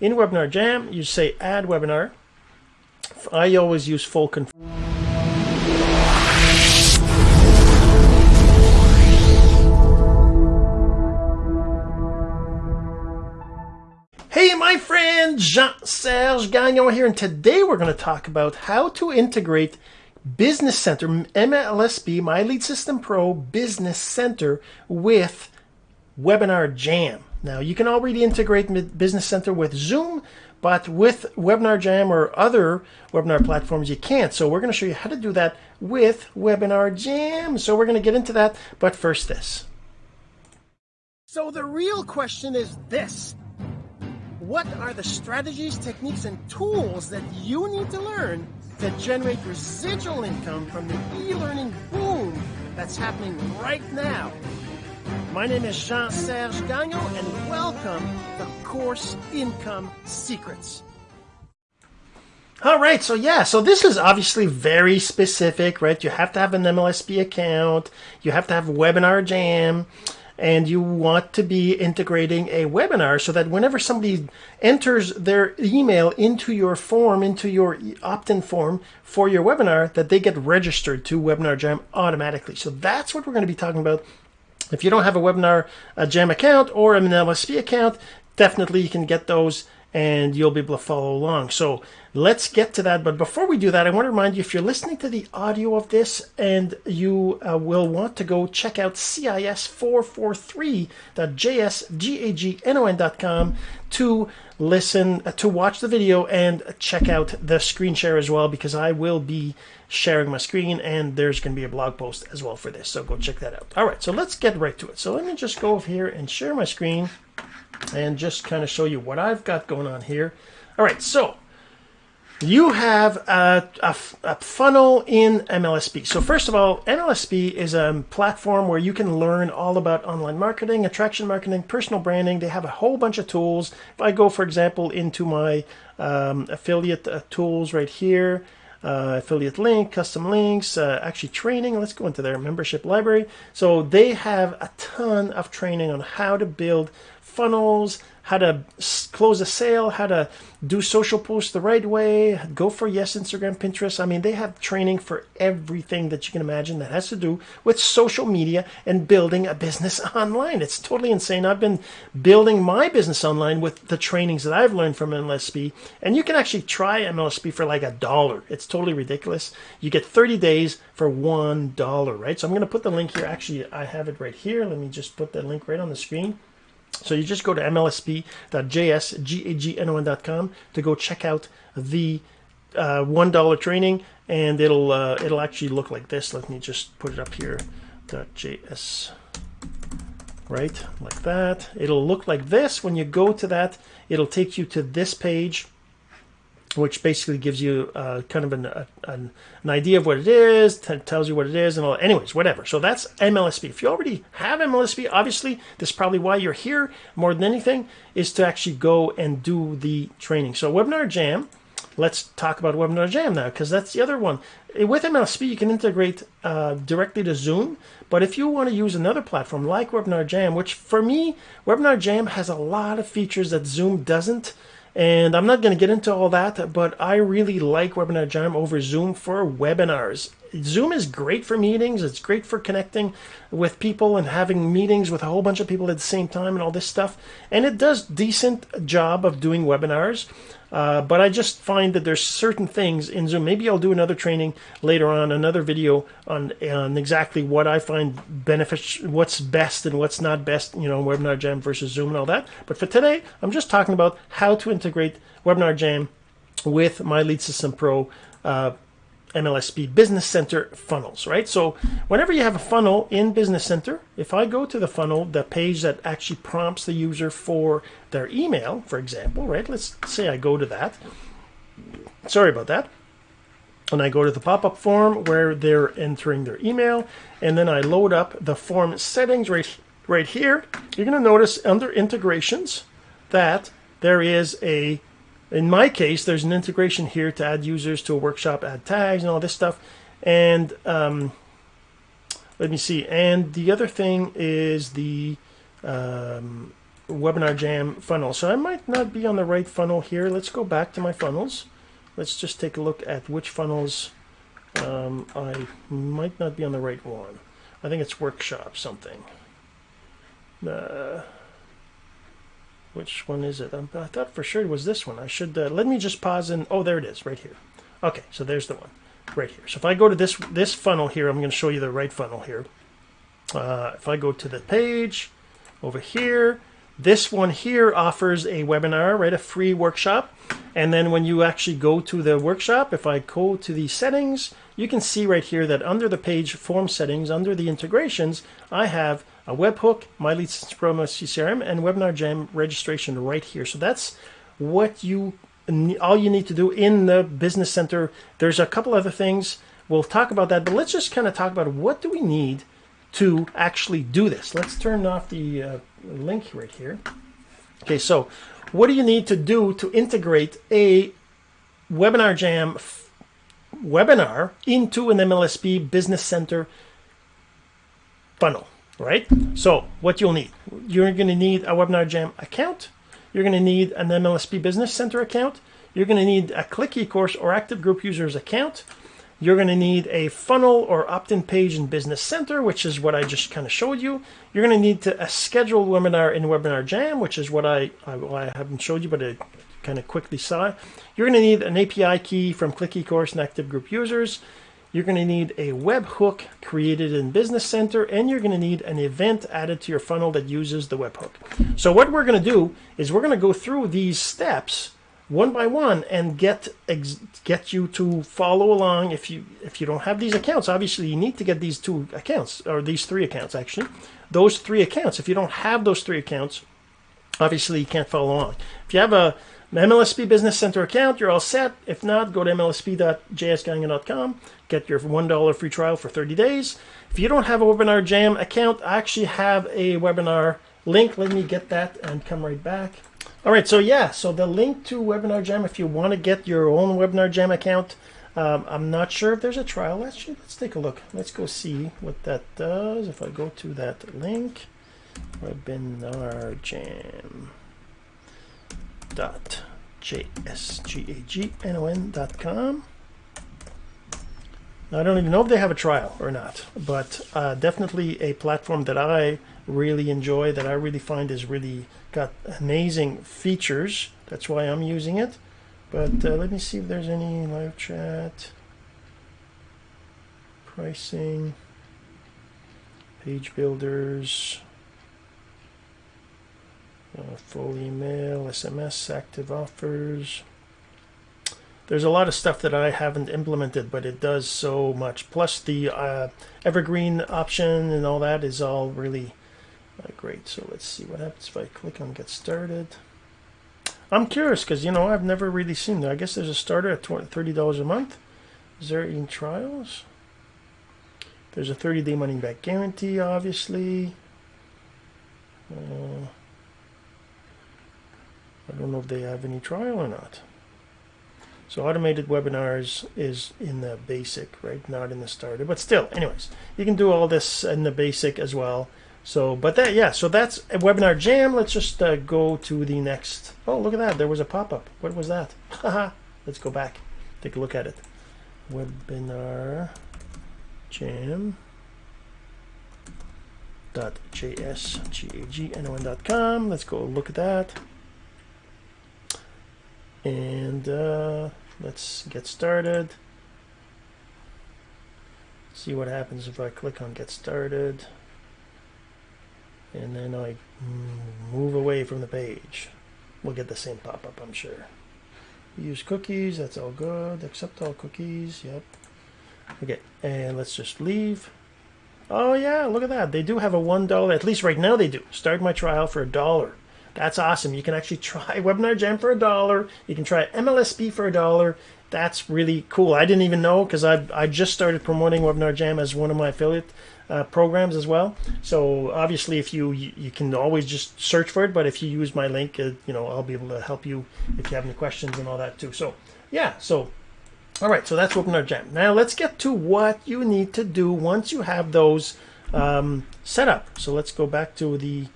In Webinar Jam, you say add webinar. I always use full control. Hey, my friend Jean-Serge Gagnon here, and today we're going to talk about how to integrate Business Center, MLSP, My Lead System Pro Business Center with Webinar Jam. Now, you can already integrate Business Center with Zoom, but with Webinar Jam or other webinar platforms, you can't. So we're going to show you how to do that with Webinar Jam. So we're going to get into that, but first this. So the real question is this. What are the strategies, techniques, and tools that you need to learn to generate residual income from the e-learning boom that's happening right now? My name is Jean-Serge Gagnon and welcome to Course Income Secrets. All right, so yeah, so this is obviously very specific, right? You have to have an MLSP account, you have to have Webinar Jam, and you want to be integrating a webinar so that whenever somebody enters their email into your form, into your opt-in form for your webinar, that they get registered to Webinar Jam automatically. So that's what we're going to be talking about if you don't have a Webinar a Jam account or an MLSP account, definitely you can get those and you'll be able to follow along. So let's get to that. But before we do that, I want to remind you if you're listening to the audio of this and you uh, will want to go check out cis443.jsgagnon.com to listen, uh, to watch the video and check out the screen share as well, because I will be sharing my screen and there's going to be a blog post as well for this. So go check that out. All right, so let's get right to it. So let me just go over here and share my screen and just kind of show you what I've got going on here. All right, so you have a, a, a, funnel in MLSP. So first of all, MLSP is a platform where you can learn all about online marketing, attraction marketing, personal branding. They have a whole bunch of tools. If I go, for example, into my um, affiliate uh, tools right here, uh, affiliate link, custom links, uh, actually training. Let's go into their membership library. So they have a ton of training on how to build funnels, how to close a sale, how to do social posts the right way, go for yes, Instagram, Pinterest. I mean, they have training for everything that you can imagine that has to do with social media and building a business online. It's totally insane. I've been building my business online with the trainings that I've learned from MLSP, and you can actually try MLSP for like a dollar. It's totally ridiculous. You get 30 days for one dollar, right? So I'm going to put the link here. Actually, I have it right here. Let me just put the link right on the screen. So you just go to mlsp.jsgagnon.com to go check out the uh, one dollar training, and it'll uh, it'll actually look like this. Let me just put it up here. .js right like that. It'll look like this when you go to that. It'll take you to this page which basically gives you uh, kind of an, a, an, idea of what it is, tells you what it is, and all. Anyways, whatever. So that's MLSP. If you already have MLSP, obviously, this is probably why you're here more than anything, is to actually go and do the training. So Webinar Jam, let's talk about Webinar Jam now, because that's the other one. With MLSP, you can integrate uh, directly to Zoom, but if you want to use another platform like Webinar Jam, which for me, Webinar Jam has a lot of features that Zoom doesn't, and I'm not going to get into all that, but I really like Webinar Jam over Zoom for webinars. Zoom is great for meetings. It's great for connecting with people and having meetings with a whole bunch of people at the same time and all this stuff. And it does decent job of doing webinars. Uh, but I just find that there's certain things in Zoom. Maybe I'll do another training later on, another video on on exactly what I find beneficial, what's best and what's not best. You know, Webinar Jam versus Zoom and all that. But for today, I'm just talking about how to integrate Webinar Jam with My Lead System Pro. Uh, MLSP Business Center funnels, right? So whenever you have a funnel in Business Center, if I go to the funnel, the page that actually prompts the user for their email, for example, right? Let's say I go to that. Sorry about that. And I go to the pop-up form where they're entering their email, and then I load up the form settings right, right here. You're going to notice under integrations that there is a in my case, there's an integration here to add users to a workshop, add tags and all this stuff. And um, let me see. And the other thing is the um, Webinar Jam funnel. So I might not be on the right funnel here. Let's go back to my funnels. Let's just take a look at which funnels um, I might not be on the right one. I think it's workshop something. Uh, which one is it? I thought for sure it was this one. I should uh, let me just pause and oh, there it is, right here. Okay, so there's the one right here. So if I go to this this funnel here, I'm going to show you the right funnel here. Uh, if I go to the page over here, this one here offers a webinar, right? A free workshop. And then when you actually go to the workshop, if I go to the settings, you can see right here that under the page form settings, under the integrations, I have a webhook, My Leads Promo CRM, and Webinar Jam registration right here. So that's what you all you need to do in the business center. There's a couple other things. We'll talk about that, but let's just kind of talk about what do we need to actually do this. Let's turn off the uh, link right here. Okay, so what do you need to do to integrate a Webinar Jam webinar into an MLSP Business Center funnel, right? So what you'll need, you're going to need a Webinar Jam account. You're going to need an MLSP Business Center account. You're going to need a Click eCourse or Active Group Users account. You're going to need a funnel or opt-in page in Business Center, which is what I just kind of showed you. You're going to need to a scheduled webinar in Webinar Jam, which is what I, I, well, I haven't showed you, but I kind of quickly saw. You're going to need an API key from Click eCourse and Active Group users. You're going to need a webhook created in Business Center, and you're going to need an event added to your funnel that uses the webhook. So what we're going to do is we're going to go through these steps one by one and get get you to follow along if you if you don't have these accounts. Obviously you need to get these two accounts or these three accounts actually. Those three accounts if you don't have those three accounts obviously you can't follow along. If you have a MLSP Business Center account, you're all set. If not, go to mlsp.jsgagnon.com, get your $1 free trial for 30 days. If you don't have a Webinar Jam account, I actually have a webinar link. Let me get that and come right back. All right, so yeah, so the link to Webinar Jam, if you want to get your own Webinar Jam account, um, I'm not sure if there's a trial. Let's let's take a look. Let's go see what that does. If I go to that link, Webinar Jam dot jsgagnon dot com. I don't even know if they have a trial or not, but uh, definitely a platform that I really enjoy, that I really find is really got amazing features. That's why I'm using it. But uh, let me see if there's any live chat, pricing, page builders, uh, full email, SMS, active offers. There's a lot of stuff that I haven't implemented, but it does so much. Plus the uh, evergreen option and all that is all really uh, great. So let's see what happens if I click on get started. I'm curious because, you know, I've never really seen that. I guess there's a starter at $30 a month. Is there any trials? There's a 30-day money-back guarantee, obviously. Uh, I don't know if they have any trial or not. So automated webinars is in the basic, right? Not in the starter, but still, anyways, you can do all this in the basic as well. So, but that, yeah, so that's a webinar jam. Let's just uh, go to the next. Oh, look at that. There was a pop-up. What was that? Haha. Let's go back. Take a look at it. Webinar jam dot jsgagnon.com. Let's go look at that. And uh, let's get started. See what happens if I click on get started and then I move away from the page. We'll get the same pop-up, I'm sure. Use cookies, that's all good. Accept all cookies, yep. Okay, and let's just leave. Oh yeah, look at that. They do have a $1, at least right now they do. Start my trial for a dollar. That's awesome. You can actually try Webinar Jam for a dollar. You can try MLSP for a dollar. That's really cool. I didn't even know because I, I just started promoting Webinar Jam as one of my affiliate uh, programs as well. So obviously, if you, you, you can always just search for it, but if you use my link, uh, you know I'll be able to help you if you have any questions and all that too. So yeah, so all right, so that's Webinar Jam. Now let's get to what you need to do once you have those um, set up. So let's go back to the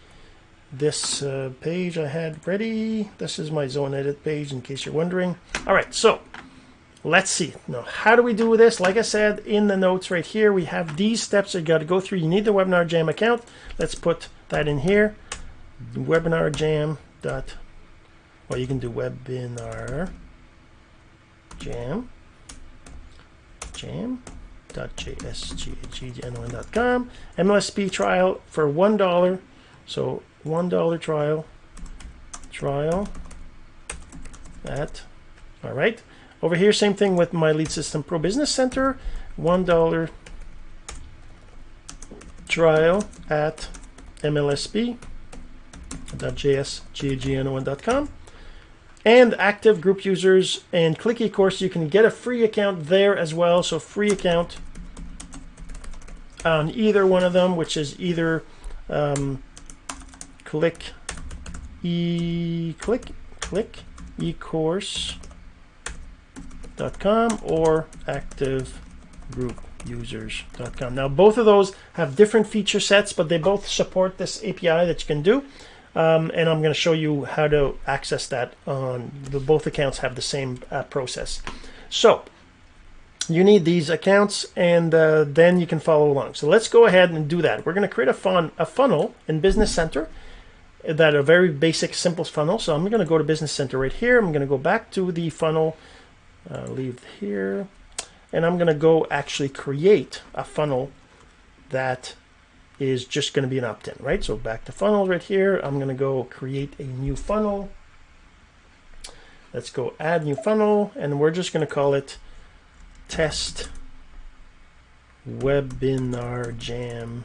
this uh, page I had ready. This is my zone edit page in case you're wondering. All right, so let's see. Now, how do we do this? Like I said in the notes right here, we have these steps that you got to go through. You need the Webinar Jam account. Let's put that in here. Webinar Jam dot. Well, you can do Webinar Jam Jam .jsgagnon.com MLSP trial for one dollar. So one dollar trial. Trial. At all right over here same thing with my lead system. Pro business center. One dollar trial at mlsp.jsgagnon.com and active group users and click eCourse you can get a free account there as well. So free account on either one of them which is either um, click e click click ecourse.com or active group users.com. Now both of those have different feature sets, but they both support this API that you can do. Um, and I'm going to show you how to access that on the, both accounts have the same uh, process. So you need these accounts and uh, then you can follow along. So let's go ahead and do that. We're going to create a, fun, a funnel in Business Center that a very basic, simple funnel. So I'm going to go to Business Center right here. I'm going to go back to the funnel, uh, leave here, and I'm going to go actually create a funnel that is just going to be an opt-in, right? So back to funnel right here. I'm going to go create a new funnel. Let's go add new funnel, and we're just going to call it test webinar jam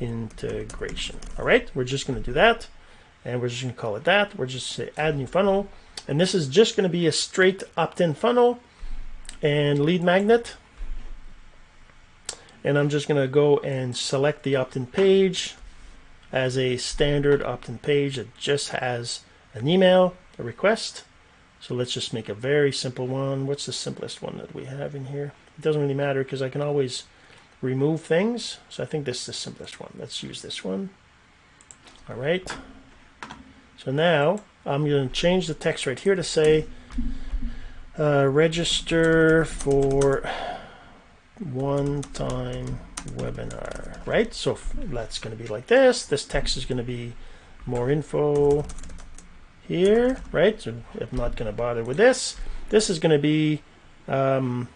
integration. All right, we're just going to do that. And we're just going to call it that. We're just say add new funnel. And this is just going to be a straight opt-in funnel and lead magnet. And I'm just going to go and select the opt-in page as a standard opt-in page that just has an email, a request. So let's just make a very simple one. What's the simplest one that we have in here? It doesn't really matter because I can always remove things. So I think this is the simplest one. Let's use this one. All right. So now I'm going to change the text right here to say uh, register for one-time webinar, right? So that's going to be like this. This text is going to be more info here, right? So I'm not going to bother with this. This is going to be um,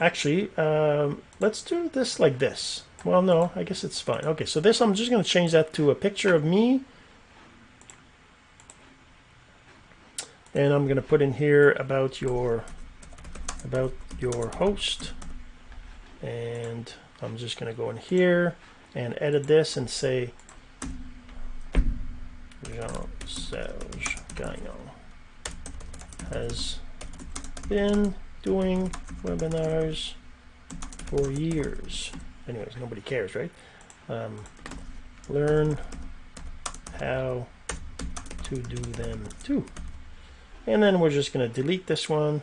Actually, um, let's do this like this. Well, no, I guess it's fine. Okay, so this, I'm just going to change that to a picture of me. And I'm going to put in here about your, about your host. And I'm just going to go in here and edit this and say Jean-Serge Gagnon has been doing webinars for years. Anyways, nobody cares, right? Um, learn how to do them too. And then we're just going to delete this one.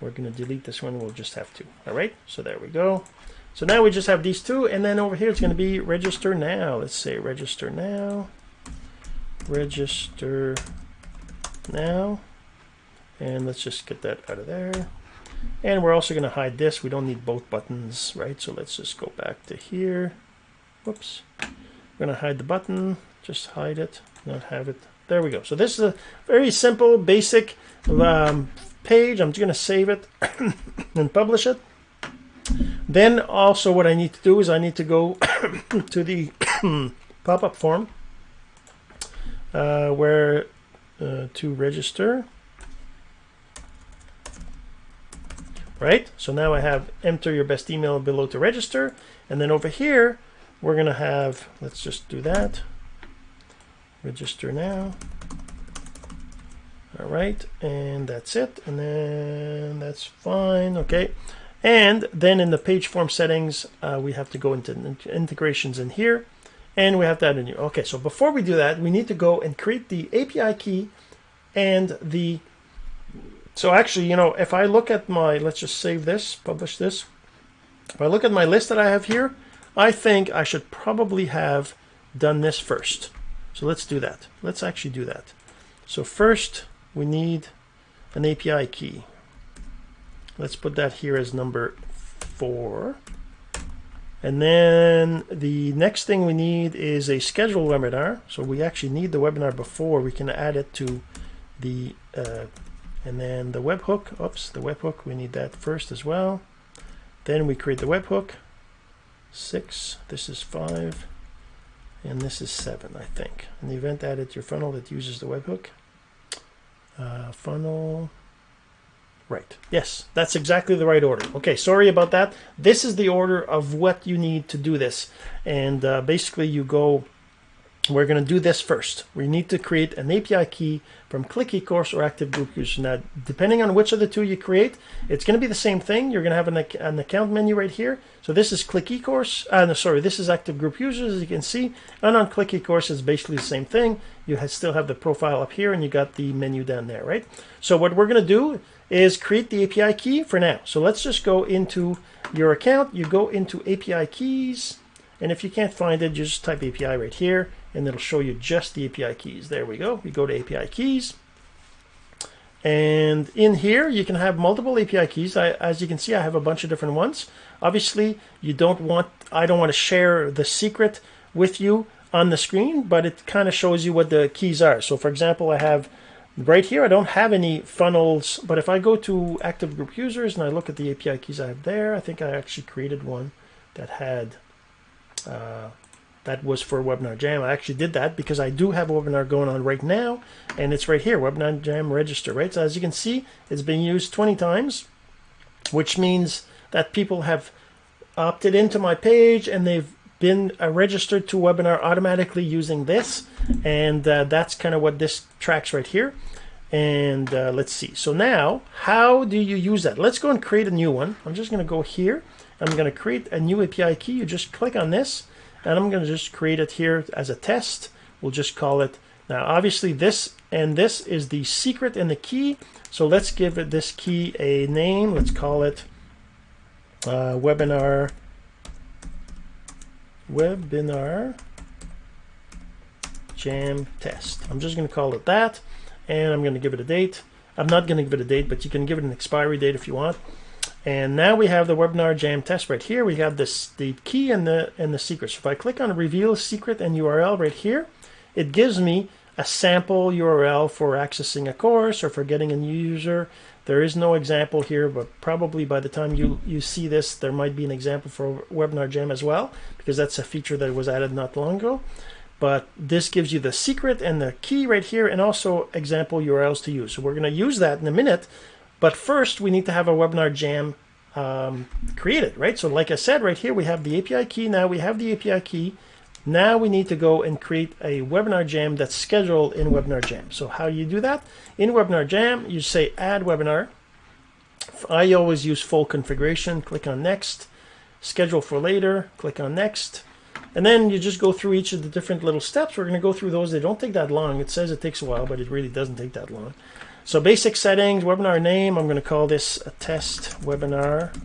We're going to delete this one. We'll just have two. All right. So there we go. So now we just have these two. And then over here, it's going to be register now. Let's say register now. Register now. And let's just get that out of there. And we're also going to hide this. We don't need both buttons, right? So let's just go back to here. Whoops. We're going to hide the button. Just hide it. Not have it. There we go. So this is a very simple, basic um, page. I'm just going to save it and publish it. Then also what I need to do is I need to go to the pop-up form uh, where uh, to register. Right? So now I have enter your best email below to register. And then over here, we're going to have, let's just do that. Register now. All right, and that's it. And then that's fine. Okay. And then in the page form settings, uh, we have to go into integrations in here. And we have to add a new. Okay, so before we do that, we need to go and create the API key and the so actually, you know, if I look at my, let's just save this, publish this. If I look at my list that I have here, I think I should probably have done this first. So let's do that. Let's actually do that. So first we need an API key. Let's put that here as number four. And then the next thing we need is a scheduled webinar. So we actually need the webinar before we can add it to the, uh, and then the webhook, oops, the webhook, we need that first as well. Then we create the webhook, six, this is five, and this is seven, I think. in the event that it's your funnel that uses the webhook. Uh, funnel, Right. Yes, that's exactly the right order. Okay, sorry about that. This is the order of what you need to do this. And uh, basically you go, we're going to do this first. We need to create an API key from Click eCourse or Active Group User. Now, depending on which of the two you create, it's going to be the same thing. You're going to have an, an account menu right here. So this is Click eCourse. Uh, no, sorry, this is Active Group Users, as you can see. And on Click eCourse, it's basically the same thing. You still have the profile up here, and you got the menu down there, right? So what we're going to do is create the API key for now. So let's just go into your account. You go into API keys. And if you can't find it, you just type API right here and it'll show you just the API keys. There we go. We go to API keys. And in here, you can have multiple API keys. I, as you can see, I have a bunch of different ones. Obviously, you don't want, I don't want to share the secret with you on the screen, but it kind of shows you what the keys are. So for example, I have Right here, I don't have any funnels, but if I go to active group users and I look at the API keys I have there, I think I actually created one that had, uh, that was for Webinar Jam. I actually did that because I do have a webinar going on right now, and it's right here, Webinar Jam register, right? So as you can see, it's been used 20 times, which means that people have opted into my page and they've been uh, registered to webinar automatically using this and uh, that's kind of what this tracks right here and uh, let's see. So now how do you use that? Let's go and create a new one. I'm just going to go here. I'm going to create a new API key. You just click on this and I'm going to just create it here as a test. We'll just call it now obviously this and this is the secret and the key. So let's give it this key a name. Let's call it uh, webinar webinar jam test. I'm just going to call it that, and I'm going to give it a date. I'm not going to give it a date, but you can give it an expiry date if you want. And now we have the webinar jam test right here. We have this the key and the and the secret. So if I click on reveal secret and URL right here, it gives me a sample URL for accessing a course or for getting a new user. There is no example here, but probably by the time you, you see this, there might be an example for Webinar Jam as well, because that's a feature that was added not long ago. But this gives you the secret and the key right here, and also example URLs to use. So we're going to use that in a minute. But first, we need to have a Webinar Jam um, created, right? So like I said, right here, we have the API key. Now we have the API key. Now we need to go and create a webinar jam that's scheduled in Webinar Jam. So how do you do that? In Webinar Jam, you say add webinar. I always use full configuration. Click on next. Schedule for later. Click on next. And then you just go through each of the different little steps. We're going to go through those. They don't take that long. It says it takes a while, but it really doesn't take that long. So basic settings, webinar name. I'm going to call this a test webinar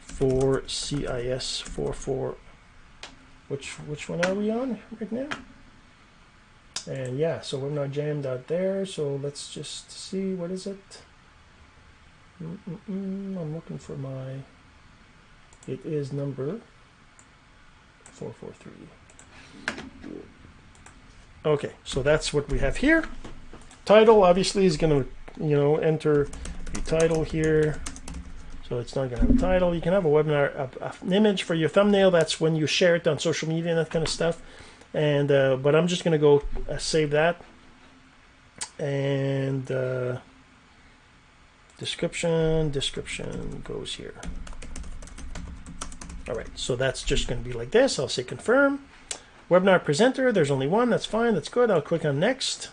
for CIS 44 which which one are we on right now? And yeah, so we're not jammed out there. So let's just see what is it. Mm -mm -mm, I'm looking for my. It is number four four three. Okay, so that's what we have here. Title obviously is going to you know enter the title here so it's not going to have a title. You can have a webinar, a, a, an image for your thumbnail. That's when you share it on social media and that kind of stuff. And uh, but I'm just going to go uh, save that. And uh, description, description goes here. All right, so that's just going to be like this. I'll say confirm. Webinar presenter, there's only one. That's fine. That's good. I'll click on next.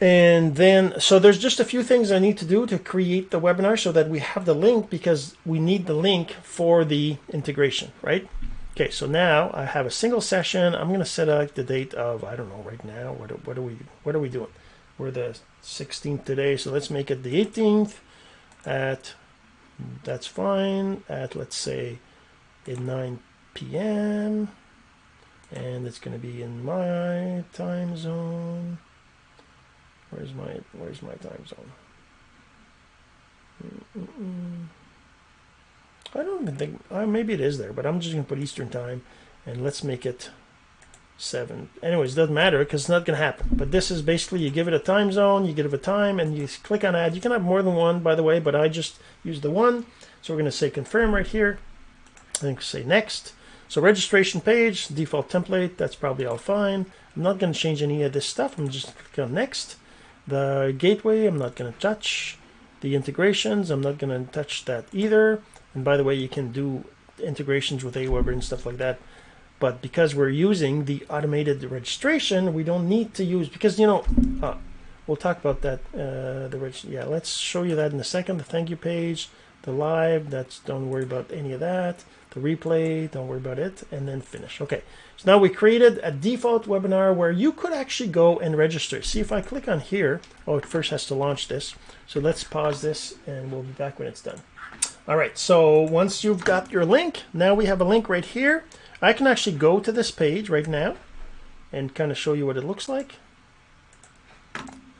And then, so there's just a few things I need to do to create the webinar so that we have the link because we need the link for the integration, right? Okay, so now I have a single session. I'm going to set out the date of, I don't know, right now. What, what are we, what are we doing? We're the 16th today, so let's make it the 18th at, that's fine, at let's say at 9 p.m. and it's going to be in my time zone. Where's my Where's my time zone? I don't even think. Uh, maybe it is there, but I'm just going to put Eastern time, and let's make it seven. Anyways, doesn't matter because it's not going to happen. But this is basically you give it a time zone, you give it a time, and you click on add. You can have more than one, by the way, but I just use the one. So we're going to say confirm right here. And say next. So registration page, default template, that's probably all fine. I'm not going to change any of this stuff. I'm just click on next. The gateway, I'm not going to touch. The integrations, I'm not going to touch that either. And by the way, you can do integrations with Aweber and stuff like that. But because we're using the automated registration, we don't need to use, because, you know, uh, we'll talk about that. Uh, the reg Yeah, let's show you that in a second. The thank you page, the live, that's don't worry about any of that. The replay, don't worry about it. And then finish. Okay, so now we created a default webinar where you could actually go and register. See if I click on here. Oh, it first has to launch this. So let's pause this and we'll be back when it's done. All right, so once you've got your link, now we have a link right here. I can actually go to this page right now and kind of show you what it looks like.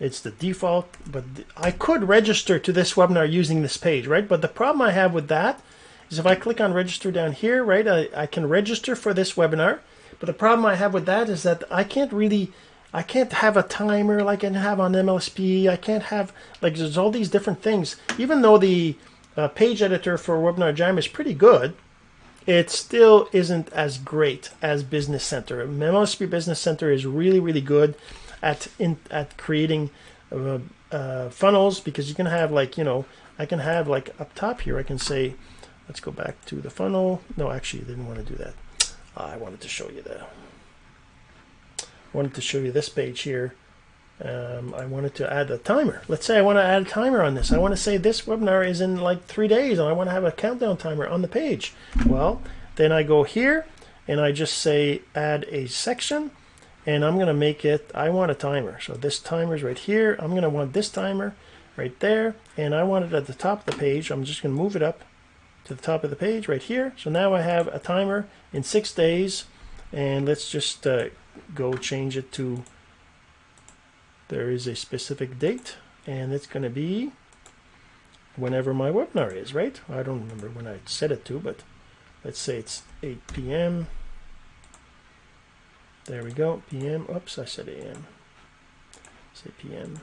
It's the default, but I could register to this webinar using this page, right? But the problem I have with that is if I click on register down here, right, I, I can register for this webinar. But the problem I have with that is that I can't really, I can't have a timer like I can have on MLSP. I can't have, like there's all these different things. Even though the uh, page editor for Webinar Jam is pretty good, it still isn't as great as Business Center. MLSP Business Center is really, really good at in, at creating uh, uh, funnels because you can have like you know I can have like up top here I can say let's go back to the funnel. No, actually, I didn't want to do that. I wanted to show you the wanted to show you this page here um, I wanted to add a timer. Let's say I want to add a timer on this. I want to say this webinar is in like three days and I want to have a countdown timer on the page. Well, then I go here and I just say add a section and I'm going to make it, I want a timer. So this timer is right here. I'm going to want this timer right there and I want it at the top of the page. I'm just going to move it up to the top of the page right here. So now I have a timer in six days and let's just uh, go change it to there is a specific date and it's going to be whenever my webinar is, right? I don't remember when I set it to, but let's say it's 8 p.m. There we go, p.m. Oops, I said a.m. Say p.m.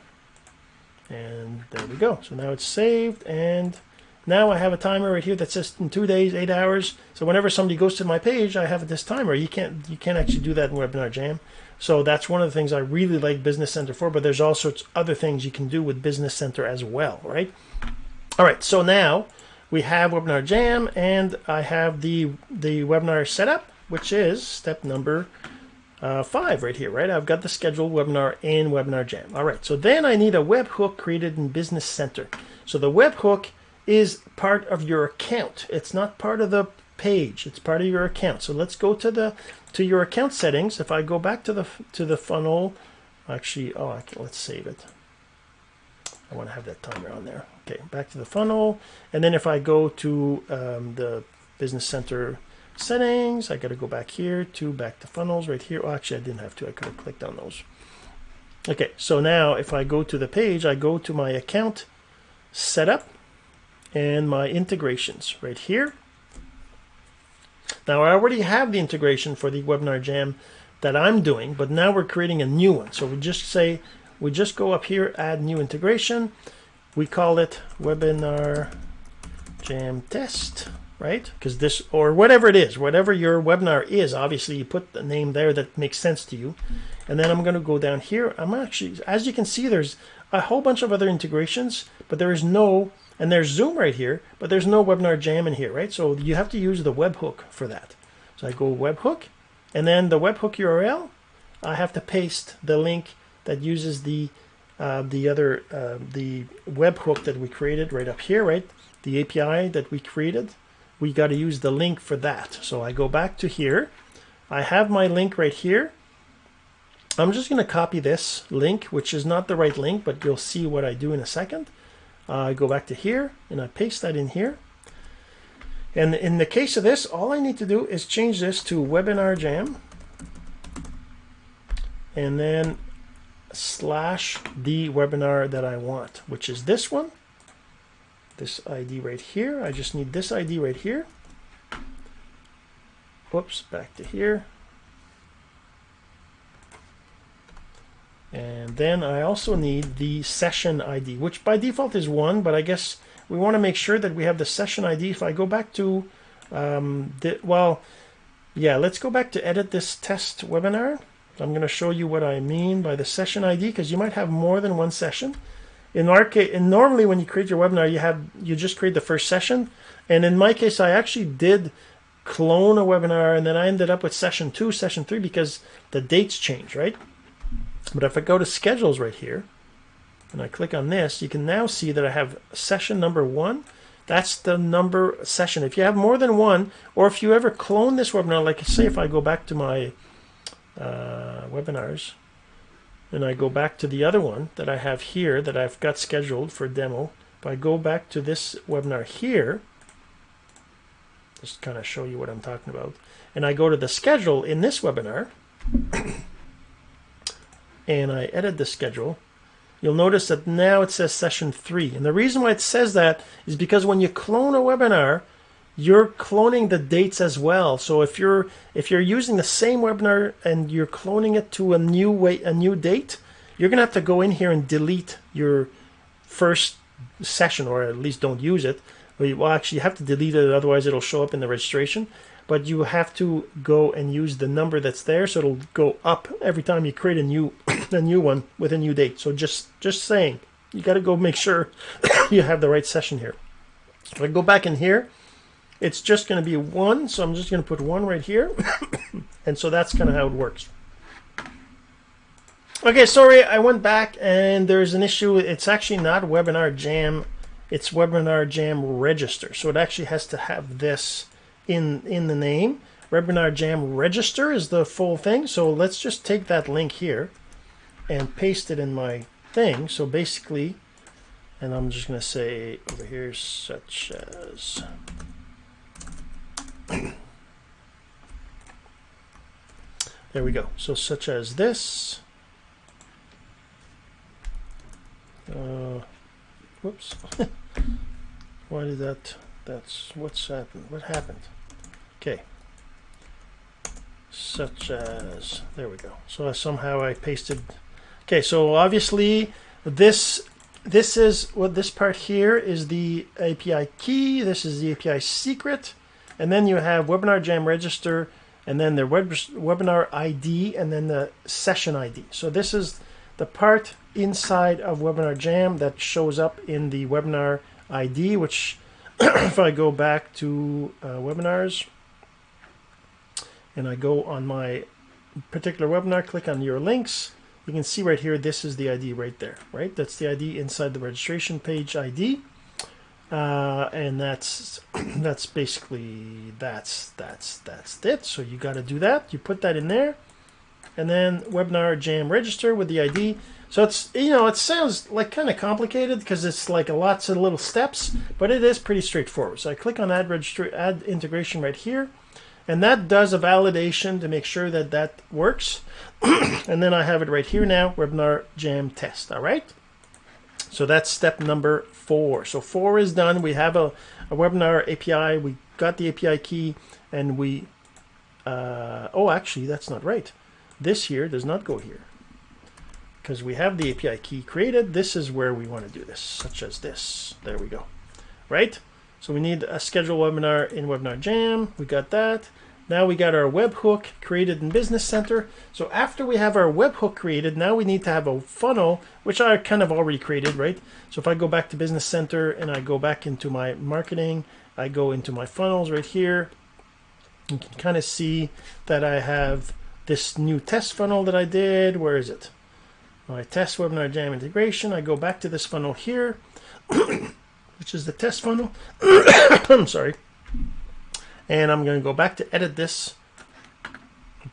And there we go. So now it's saved and now I have a timer right here that says in two days, eight hours. So whenever somebody goes to my page, I have this timer. You can't you can't actually do that in Webinar Jam. So that's one of the things I really like Business Center for, but there's all sorts of other things you can do with Business Center as well, right? All right, so now we have Webinar Jam and I have the, the webinar setup, which is step number uh, five right here, right? I've got the scheduled webinar in Webinar Jam. All right, so then I need a webhook created in Business Center. So the webhook is part of your account. It's not part of the page. It's part of your account. So let's go to the to your account settings. If I go back to the to the funnel, actually, oh, can, let's save it. I want to have that timer on there. Okay, back to the funnel, and then if I go to um, the Business Center settings, I got to go back here to back to funnels right here. Oh, actually, I didn't have to. I could have clicked on those. Okay, so now if I go to the page, I go to my account setup and my integrations right here. Now I already have the integration for the Webinar Jam that I'm doing, but now we're creating a new one. So we just say, we just go up here, add new integration. We call it Webinar Jam Test, right? Because this, or whatever it is, whatever your webinar is, obviously you put the name there that makes sense to you. And then I'm going to go down here. I'm actually, as you can see, there's a whole bunch of other integrations, but there is no and there's Zoom right here, but there's no Webinar Jam in here, right? So you have to use the webhook for that. So I go webhook, and then the webhook URL, I have to paste the link that uses the uh, the other uh, the webhook that we created right up here, right? The API that we created. We got to use the link for that. So I go back to here. I have my link right here. I'm just going to copy this link, which is not the right link, but you'll see what I do in a second. I go back to here and I paste that in here. And in the case of this, all I need to do is change this to Webinar Jam. and then slash the webinar that I want, which is this one. This ID right here. I just need this ID right here. Whoops, back to here. And then I also need the session ID, which by default is one, but I guess we want to make sure that we have the session ID. If I go back to, um, the, well, yeah, let's go back to edit this test webinar. I'm going to show you what I mean by the session ID because you might have more than one session. In our case, and normally when you create your webinar, you have you just create the first session. And in my case, I actually did clone a webinar, and then I ended up with session two, session three because the dates change, right? But if I go to schedules right here, and I click on this, you can now see that I have session number one. That's the number session. If you have more than one, or if you ever clone this webinar, like say if I go back to my uh, webinars, and I go back to the other one that I have here that I've got scheduled for demo. If I go back to this webinar here, just kind of show you what I'm talking about, and I go to the schedule in this webinar, and I edit the schedule, you'll notice that now it says session three. And the reason why it says that is because when you clone a webinar, you're cloning the dates as well. So if you're if you're using the same webinar and you're cloning it to a new way a new date, you're gonna have to go in here and delete your first session, or at least don't use it. Well, actually, you have to delete it, otherwise it'll show up in the registration but you have to go and use the number that's there so it'll go up every time you create a new a new one with a new date. So just just saying you got to go make sure you have the right session here. If I go back in here it's just going to be one so I'm just going to put one right here and so that's kind of how it works. Okay sorry I went back and there's an issue. It's actually not webinar jam it's webinar jam register. So it actually has to have this in in the name. Webinar Jam Register is the full thing. So let's just take that link here and paste it in my thing. So basically, and I'm just going to say over here, such as. there we go. So such as this. Uh, whoops. Why did that? That's what's happened. What happened? Okay. Such as there we go. So somehow I pasted. Okay, so obviously this this is what this part here is the API key. This is the API secret, and then you have Webinar Jam register, and then the web, webinar ID, and then the session ID. So this is the part inside of Webinar Jam that shows up in the webinar ID, which if I go back to uh, webinars and I go on my particular webinar, click on your links, you can see right here, this is the ID right there, right? That's the ID inside the registration page ID. Uh, and that's that's basically that's that's that's it. So you got to do that. You put that in there, and then webinar jam register with the ID. So it's you know it sounds like kind of complicated because it's like a lots of little steps, but it is pretty straightforward. So I click on add register, add integration right here, and that does a validation to make sure that that works. and then I have it right here now, webinar jam test. All right. So that's step number four. So four is done. We have a, a webinar API. We got the API key, and we. Uh, oh, actually, that's not right. This here does not go here because we have the API key created. This is where we want to do this, such as this. There we go. Right? So we need a schedule webinar in Webinar Jam. We got that. Now we got our webhook created in Business Center. So after we have our webhook created, now we need to have a funnel, which I kind of already created, right? So if I go back to Business Center and I go back into my marketing, I go into my funnels right here, you can kind of see that I have this new test funnel that I did. Where is it? My test webinar jam integration. I go back to this funnel here, which is the test funnel. I'm sorry. And I'm going to go back to edit this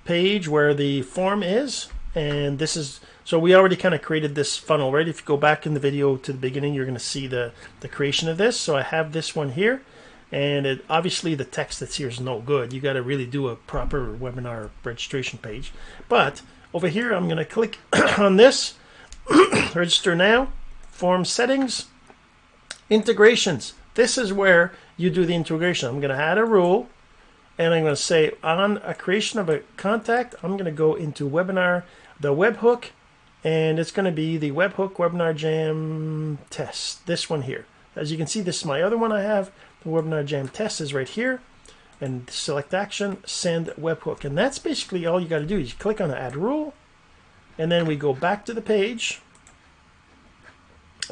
page where the form is. And this is, so we already kind of created this funnel, right? If you go back in the video to the beginning, you're going to see the, the creation of this. So I have this one here and it, obviously the text that's here is no good. You got to really do a proper webinar registration page. But over here, I'm going to click on this, register now, form settings, integrations. This is where you do the integration. I'm going to add a rule and I'm going to say on a creation of a contact, I'm going to go into webinar, the webhook, and it's going to be the webhook webinar jam test. This one here. As you can see, this is my other one I have. The webinar jam test is right here. And select action, send webhook. And that's basically all you got to do. You click on the add rule, and then we go back to the page,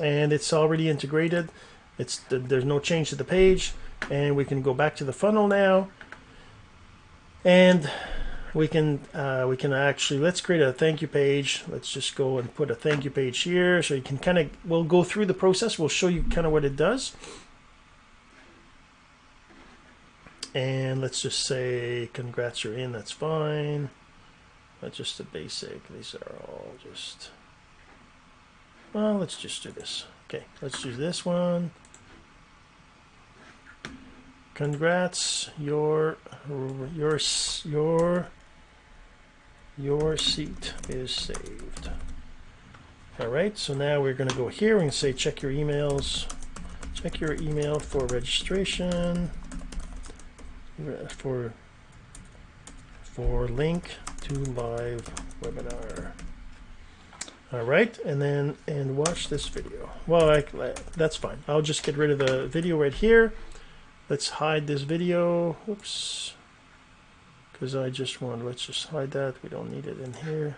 and it's already integrated. It's There's no change to the page, and we can go back to the funnel now. And we can uh, we can actually let's create a thank you page. Let's just go and put a thank you page here. So you can kind of we'll go through the process. We'll show you kind of what it does. And let's just say congrats you're in. That's fine. That's just a basic. These are all just well let's just do this. Okay let's do this one Congrats, your your your your seat is saved. All right, so now we're going to go here and say check your emails. Check your email for registration for for link to live webinar. All right, and then and watch this video. Well, I, that's fine. I'll just get rid of the video right here. Let's hide this video. Oops. Because I just want, let's just hide that. We don't need it in here.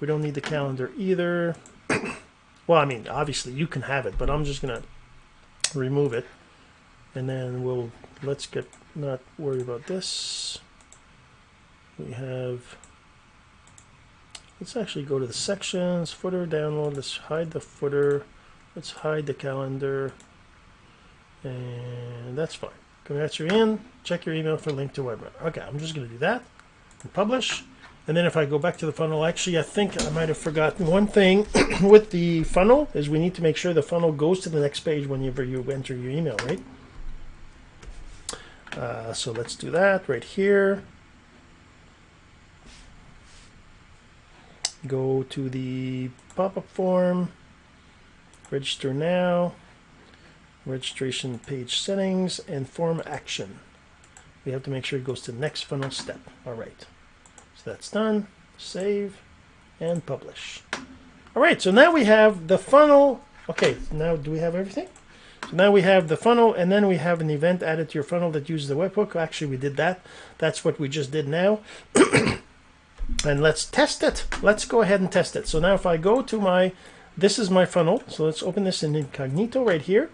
We don't need the calendar either. well, I mean, obviously you can have it, but I'm just going to remove it. And then we'll, let's get, not worry about this. We have, let's actually go to the sections, footer, download. Let's hide the footer. Let's hide the calendar and that's fine. Congrats, you're in. Check your email for link to webinar. Okay, I'm just going to do that and publish. And then if I go back to the funnel, actually, I think I might have forgotten one thing with the funnel is we need to make sure the funnel goes to the next page whenever you enter your email, right? Uh, so let's do that right here. Go to the pop-up form, register now registration page settings and form action. We have to make sure it goes to the next funnel step. All right, so that's done. Save and publish. All right, so now we have the funnel. Okay, now do we have everything? So now we have the funnel and then we have an event added to your funnel that uses the webhook. Actually, we did that. That's what we just did now. and let's test it. Let's go ahead and test it. So now if I go to my, this is my funnel. So let's open this in incognito right here.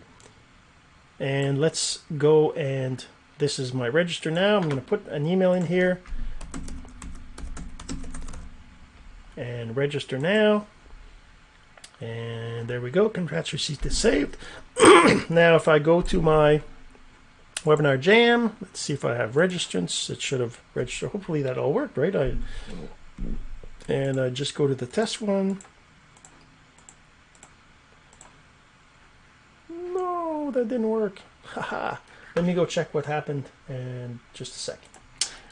And let's go and this is my register now. I'm going to put an email in here and register now. And there we go. Congrats, receipt is saved. now, if I go to my webinar jam, let's see if I have registrants. It should have registered. Hopefully that all worked, right? I and I just go to the test one. That didn't work. Haha. Let me go check what happened in just a second.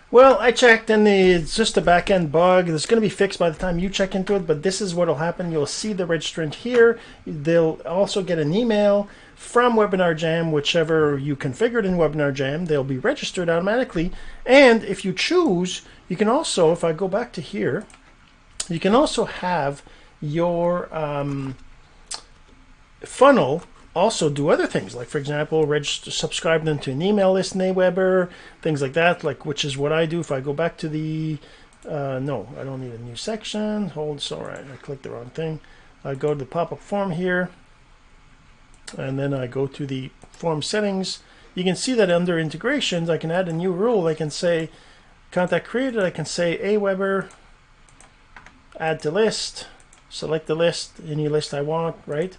Well, I checked and it's just a back-end bug. It's going to be fixed by the time you check into it, but this is what will happen. You'll see the registrant here. They'll also get an email from Webinar Jam, whichever you configured in Webinar Jam. They'll be registered automatically. And if you choose, you can also, if I go back to here, you can also have your um, funnel also do other things, like for example, register, subscribe them to an email list in Aweber, things like that, like which is what I do. If I go back to the, uh, no, I don't need a new section. Hold, sorry, I clicked the wrong thing. I go to the pop-up form here, and then I go to the form settings. You can see that under integrations, I can add a new rule. I can say contact created. I can say Aweber, add to list, select the list, any list I want, right?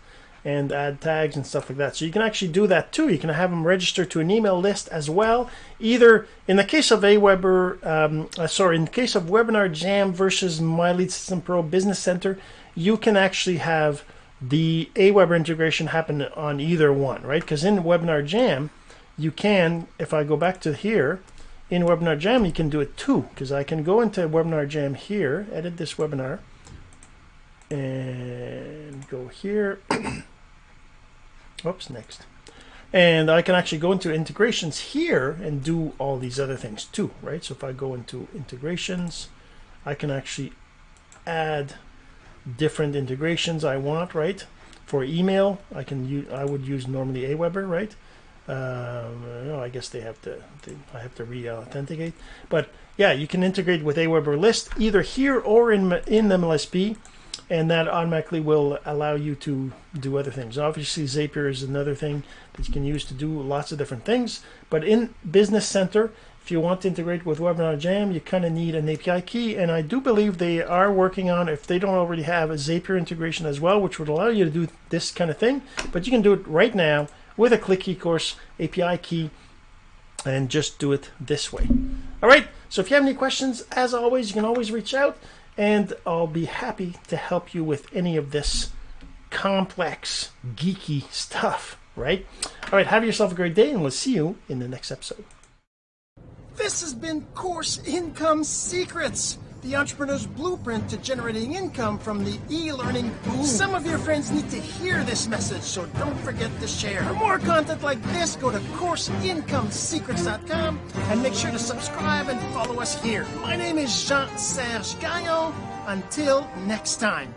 And add tags and stuff like that. So you can actually do that too. You can have them register to an email list as well. Either in the case of Aweber, um, uh, sorry, in the case of Webinar Jam versus My Lead System Pro Business Center, you can actually have the Aweber integration happen on either one, right? Because in Webinar Jam, you can, if I go back to here, in Webinar Jam, you can do it too, because I can go into Webinar Jam here, edit this webinar, and go here. Oops, next. And I can actually go into integrations here and do all these other things too, right? So if I go into integrations, I can actually add different integrations I want, right? For email, I can use, I would use normally Aweber, right? Um, I guess they have to, they, I have to re-authenticate. But yeah, you can integrate with Aweber list either here or in, in MLSP and that automatically will allow you to do other things. Obviously, Zapier is another thing that you can use to do lots of different things. But in Business Center, if you want to integrate with Webinar Jam, you kind of need an API key. And I do believe they are working on, if they don't already have, a Zapier integration as well, which would allow you to do this kind of thing. But you can do it right now with a Click eCourse API key and just do it this way. All right, so if you have any questions, as always, you can always reach out and I'll be happy to help you with any of this complex, geeky stuff, right? All right, have yourself a great day, and we'll see you in the next episode. This has been Course Income Secrets the entrepreneur's blueprint to generating income from the e-learning boom. Some of your friends need to hear this message, so don't forget to share. For more content like this, go to CourseIncomeSecrets.com and make sure to subscribe and follow us here. My name is Jean-Serge Gagnon. Until next time.